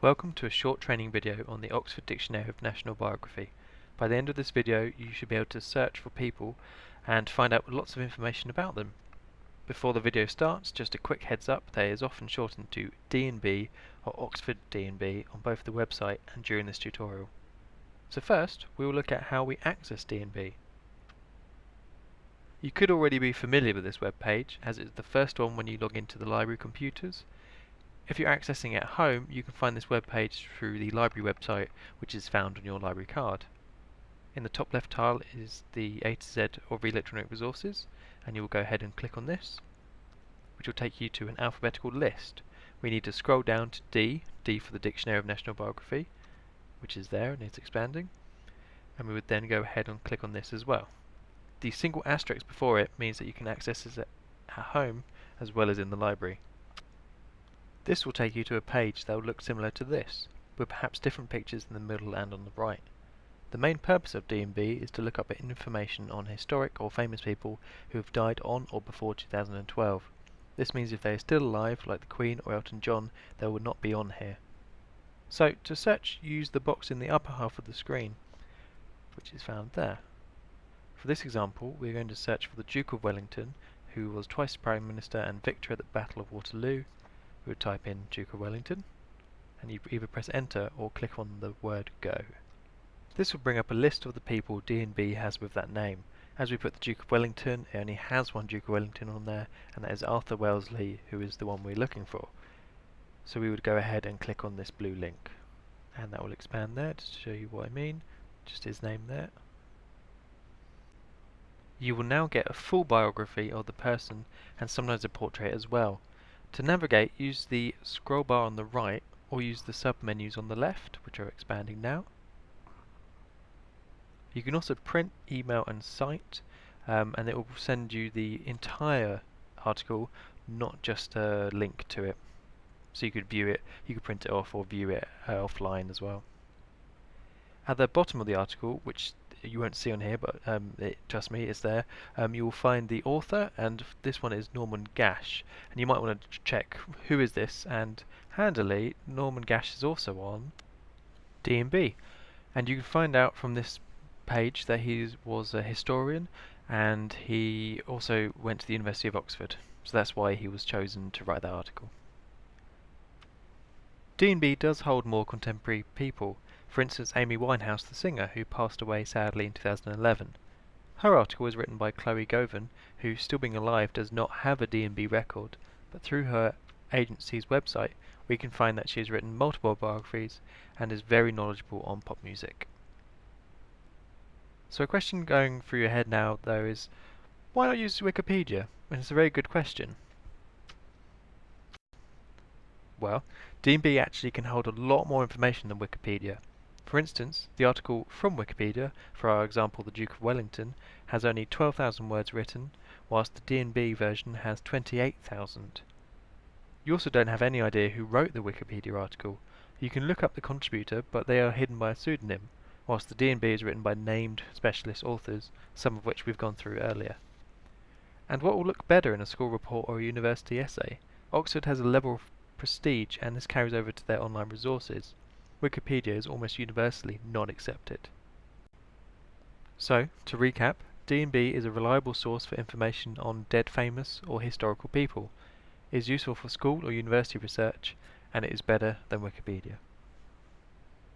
Welcome to a short training video on the Oxford Dictionary of National Biography. By the end of this video you should be able to search for people and find out lots of information about them. Before the video starts, just a quick heads up, there is often shortened to DNB or Oxford DNB on both the website and during this tutorial. So first, we will look at how we access DNB. You could already be familiar with this web page as it's the first one when you log into the library computers if you're accessing at home, you can find this web page through the library website, which is found on your library card. In the top left tile is the A to Z of electronic resources, and you will go ahead and click on this, which will take you to an alphabetical list. We need to scroll down to D, D for the Dictionary of National Biography, which is there and it's expanding, and we would then go ahead and click on this as well. The single asterisk before it means that you can access it at home as well as in the library. This will take you to a page that will look similar to this, with perhaps different pictures in the middle and on the right. The main purpose of DNB is to look up information on historic or famous people who have died on or before 2012. This means if they are still alive, like the Queen or Elton John, they will not be on here. So, to search, use the box in the upper half of the screen, which is found there. For this example, we are going to search for the Duke of Wellington, who was twice Prime Minister and victor at the Battle of Waterloo, would type in Duke of Wellington and you either press enter or click on the word go. This will bring up a list of the people DNB has with that name. As we put the Duke of Wellington, it only has one Duke of Wellington on there, and that is Arthur Wellesley, who is the one we're looking for. So we would go ahead and click on this blue link. And that will expand there, to show you what I mean. Just his name there. You will now get a full biography of the person, and sometimes a portrait as well. To navigate, use the scroll bar on the right or use the sub-menus on the left, which are expanding now. You can also print, email and cite, um, and it will send you the entire article, not just a link to it. So you could view it, you could print it off or view it uh, offline as well. At the bottom of the article, which you won't see on here, but um, it, trust me, it's there. Um, you will find the author, and this one is Norman Gash. And you might want to check who is this, and handily, Norman Gash is also on DNB. And you can find out from this page that he was a historian, and he also went to the University of Oxford. So that's why he was chosen to write that article. DNB does hold more contemporary people, for instance, Amy Winehouse, the singer, who passed away sadly in 2011. Her article was written by Chloe Govan, who, still being alive, does not have a DNB record, but through her agency's website, we can find that she has written multiple biographies and is very knowledgeable on pop music. So a question going through your head now, though, is why not use Wikipedia? And it's a very good question. Well, DNB actually can hold a lot more information than Wikipedia. For instance, the article from Wikipedia, for our example the Duke of Wellington, has only 12,000 words written, whilst the DNB version has 28,000. You also don't have any idea who wrote the Wikipedia article. You can look up the contributor, but they are hidden by a pseudonym, whilst the DNB is written by named specialist authors, some of which we've gone through earlier. And what will look better in a school report or a university essay? Oxford has a level of prestige and this carries over to their online resources. Wikipedia is almost universally not accepted. So, to recap, DNB is a reliable source for information on dead famous or historical people. It is useful for school or university research, and it is better than Wikipedia.